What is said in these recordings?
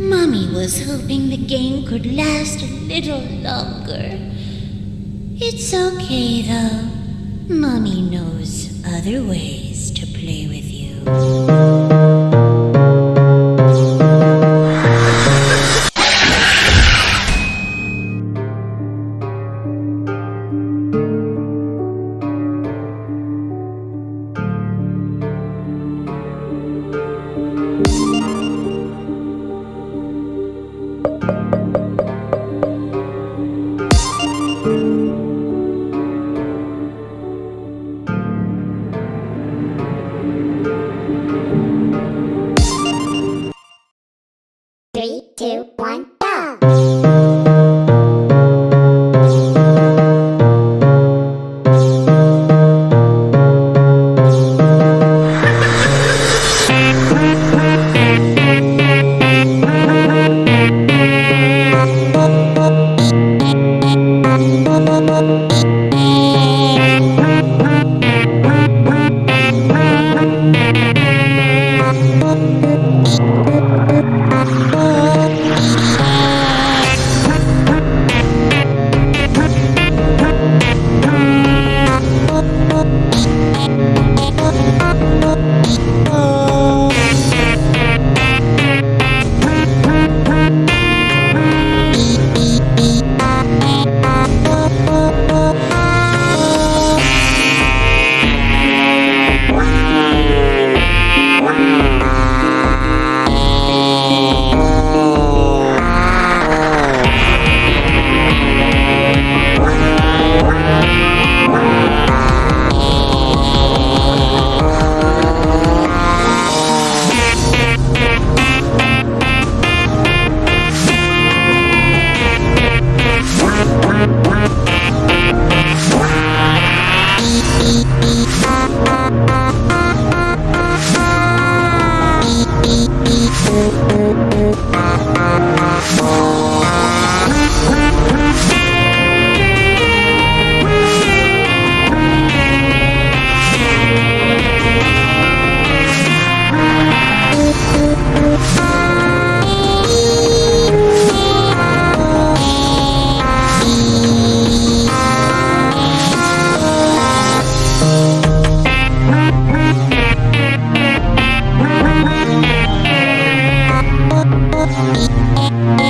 Mummy was hoping the game could last a little longer. It's okay though. Mummy knows other ways to play with you. Getting freaky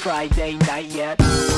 Friday night yet.